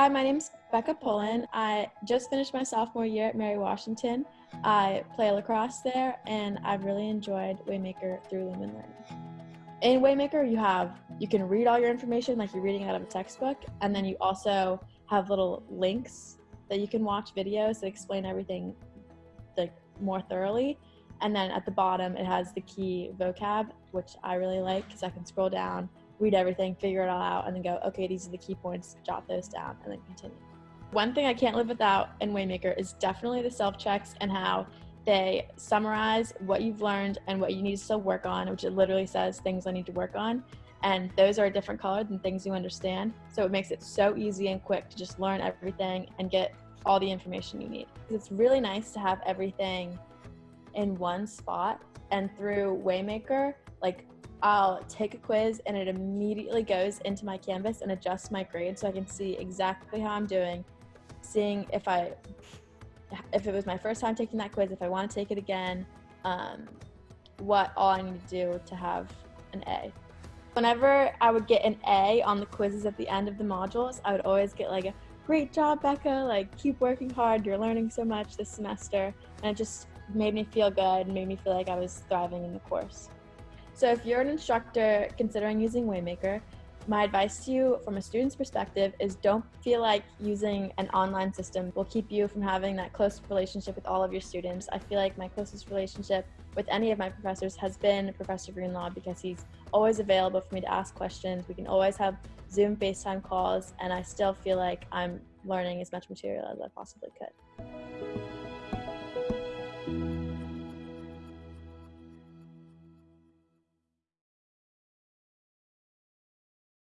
Hi, my name's Becca Pullen. I just finished my sophomore year at Mary Washington. I play lacrosse there, and I've really enjoyed Waymaker through Lumen Learning. In Waymaker, you have you can read all your information like you're reading out of a textbook, and then you also have little links that you can watch videos that explain everything like more thoroughly. And then at the bottom, it has the key vocab, which I really like because I can scroll down, read everything, figure it all out, and then go, okay, these are the key points, jot those down, and then continue. One thing I can't live without in Waymaker is definitely the self checks and how they summarize what you've learned and what you need to still work on, which it literally says things I need to work on. And those are a different color than things you understand. So it makes it so easy and quick to just learn everything and get all the information you need. It's really nice to have everything in one spot. And through Waymaker, like I'll take a quiz and it immediately goes into my Canvas and adjusts my grade so I can see exactly how I'm doing, seeing if I if it was my first time taking that quiz, if I want to take it again, um, what all I need to do to have an A. Whenever I would get an A on the quizzes at the end of the modules, I would always get like a great job, Becca, like keep working hard, you're learning so much this semester. And it just made me feel good, made me feel like I was thriving in the course. So if you're an instructor considering using Waymaker, my advice to you from a student's perspective is don't feel like using an online system will keep you from having that close relationship with all of your students. I feel like my closest relationship with any of my professors has been Professor Greenlaw because he's always available for me to ask questions. We can always have Zoom FaceTime calls, and I still feel like I'm learning as much material as I possibly could.